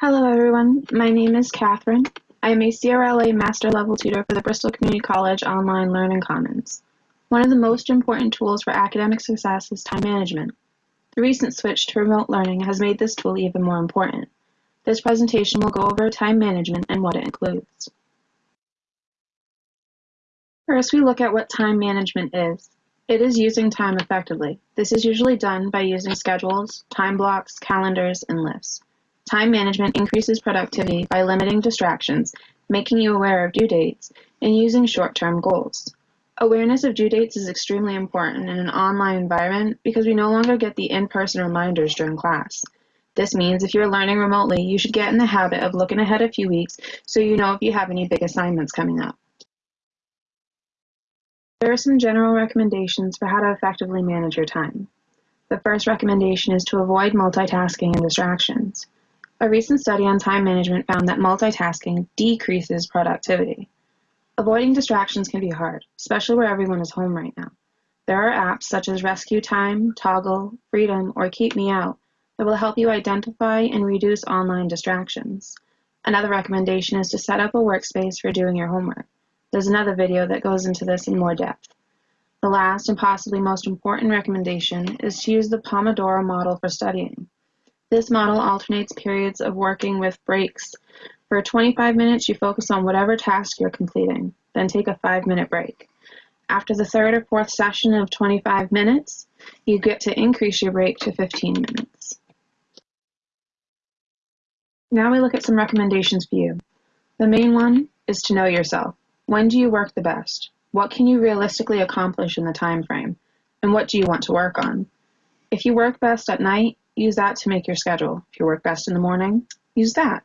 Hello everyone, my name is Catherine. I am a CRLA Master Level Tutor for the Bristol Community College Online Learning Commons. One of the most important tools for academic success is time management. The recent switch to remote learning has made this tool even more important. This presentation will go over time management and what it includes. First, we look at what time management is. It is using time effectively. This is usually done by using schedules, time blocks, calendars, and lists. Time management increases productivity by limiting distractions, making you aware of due dates, and using short-term goals. Awareness of due dates is extremely important in an online environment because we no longer get the in-person reminders during class. This means if you're learning remotely, you should get in the habit of looking ahead a few weeks so you know if you have any big assignments coming up. There are some general recommendations for how to effectively manage your time. The first recommendation is to avoid multitasking and distractions. A recent study on time management found that multitasking decreases productivity. Avoiding distractions can be hard, especially where everyone is home right now. There are apps such as Rescue Time, Toggl, Freedom, or Keep Me Out that will help you identify and reduce online distractions. Another recommendation is to set up a workspace for doing your homework. There's another video that goes into this in more depth. The last and possibly most important recommendation is to use the Pomodoro model for studying. This model alternates periods of working with breaks. For 25 minutes, you focus on whatever task you're completing, then take a five minute break. After the third or fourth session of 25 minutes, you get to increase your break to 15 minutes. Now we look at some recommendations for you. The main one is to know yourself. When do you work the best? What can you realistically accomplish in the time frame? And what do you want to work on? If you work best at night, use that to make your schedule. If you work best in the morning, use that.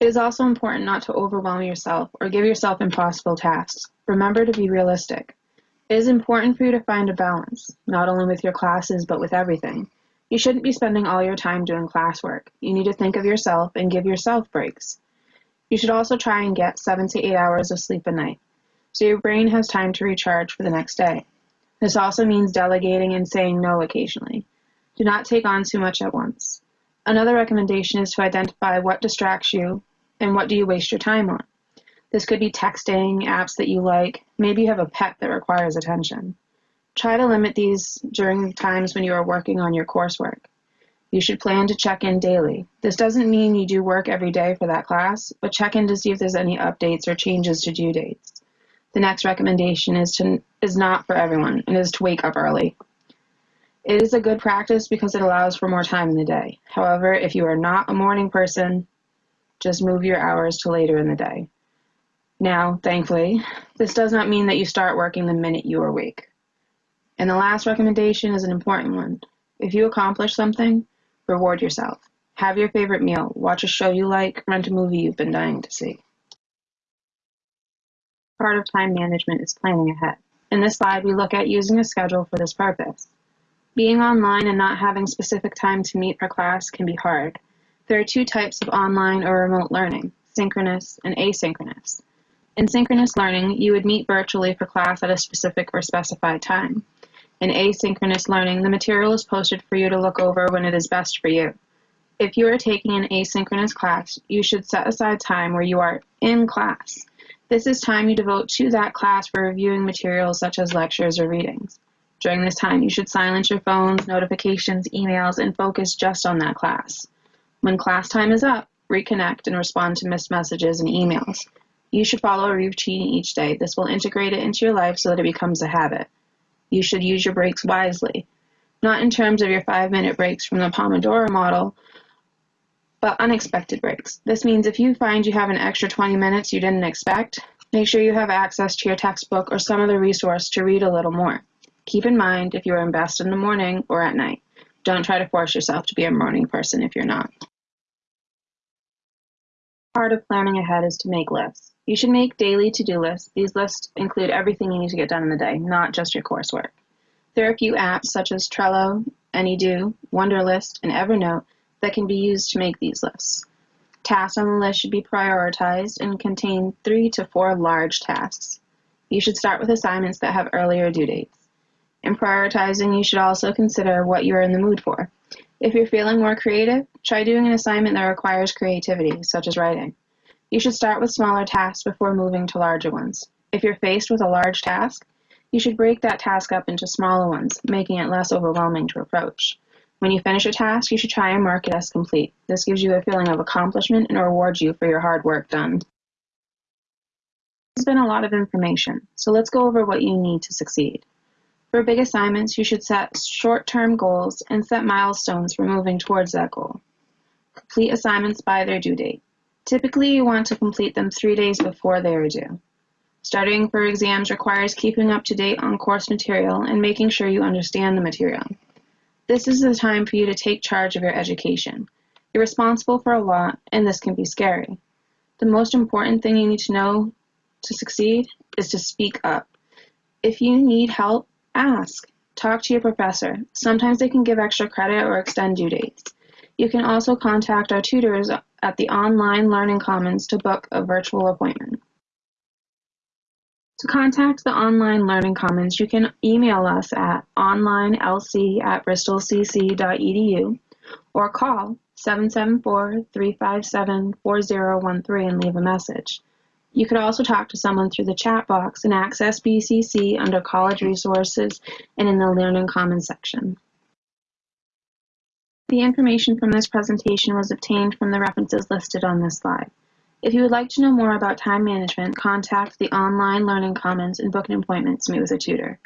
It is also important not to overwhelm yourself or give yourself impossible tasks. Remember to be realistic. It is important for you to find a balance, not only with your classes, but with everything. You shouldn't be spending all your time doing classwork. You need to think of yourself and give yourself breaks. You should also try and get seven to eight hours of sleep a night, so your brain has time to recharge for the next day. This also means delegating and saying no occasionally. Do not take on too much at once. Another recommendation is to identify what distracts you and what do you waste your time on. This could be texting, apps that you like, maybe you have a pet that requires attention. Try to limit these during times when you are working on your coursework. You should plan to check in daily. This doesn't mean you do work every day for that class, but check in to see if there's any updates or changes to due dates. The next recommendation is to is not for everyone and is to wake up early. It is a good practice because it allows for more time in the day. However, if you are not a morning person, just move your hours to later in the day. Now, thankfully, this does not mean that you start working the minute you are awake. And the last recommendation is an important one. If you accomplish something, reward yourself. Have your favorite meal, watch a show you like, rent a movie you've been dying to see. Part of time management is planning ahead. In this slide, we look at using a schedule for this purpose. Being online and not having specific time to meet for class can be hard. There are two types of online or remote learning, synchronous and asynchronous. In synchronous learning, you would meet virtually for class at a specific or specified time. In asynchronous learning, the material is posted for you to look over when it is best for you. If you are taking an asynchronous class, you should set aside time where you are in class. This is time you devote to that class for reviewing materials such as lectures or readings. During this time, you should silence your phones, notifications, emails, and focus just on that class. When class time is up, reconnect and respond to missed messages and emails. You should follow a routine each day. This will integrate it into your life so that it becomes a habit. You should use your breaks wisely, not in terms of your five minute breaks from the Pomodoro model, but unexpected breaks. This means if you find you have an extra 20 minutes you didn't expect, make sure you have access to your textbook or some other resource to read a little more. Keep in mind if you are in best in the morning or at night. Don't try to force yourself to be a morning person if you're not. Part of planning ahead is to make lists. You should make daily to-do lists. These lists include everything you need to get done in the day, not just your coursework. There are a few apps such as Trello, AnyDo, Wunderlist, and Evernote that can be used to make these lists. Tasks on the list should be prioritized and contain three to four large tasks. You should start with assignments that have earlier due dates. In prioritizing, you should also consider what you are in the mood for. If you're feeling more creative, try doing an assignment that requires creativity, such as writing. You should start with smaller tasks before moving to larger ones. If you're faced with a large task, you should break that task up into smaller ones, making it less overwhelming to approach. When you finish a task, you should try and mark it as complete. This gives you a feeling of accomplishment and rewards you for your hard work done. Has been a lot of information, so let's go over what you need to succeed. For big assignments, you should set short-term goals and set milestones for moving towards that goal. Complete assignments by their due date. Typically, you want to complete them three days before they are due. Studying for exams requires keeping up to date on course material and making sure you understand the material. This is the time for you to take charge of your education. You're responsible for a lot, and this can be scary. The most important thing you need to know to succeed is to speak up. If you need help, ask. Talk to your professor. Sometimes they can give extra credit or extend due dates. You can also contact our tutors at the Online Learning Commons to book a virtual appointment. To contact the Online Learning Commons, you can email us at onlinelc at bristolcc.edu or call 774-357-4013 and leave a message. You could also talk to someone through the chat box and access BCC under College Resources and in the Learning Commons section. The information from this presentation was obtained from the references listed on this slide. If you would like to know more about time management, contact the Online Learning Commons and book an appointment to meet with a tutor.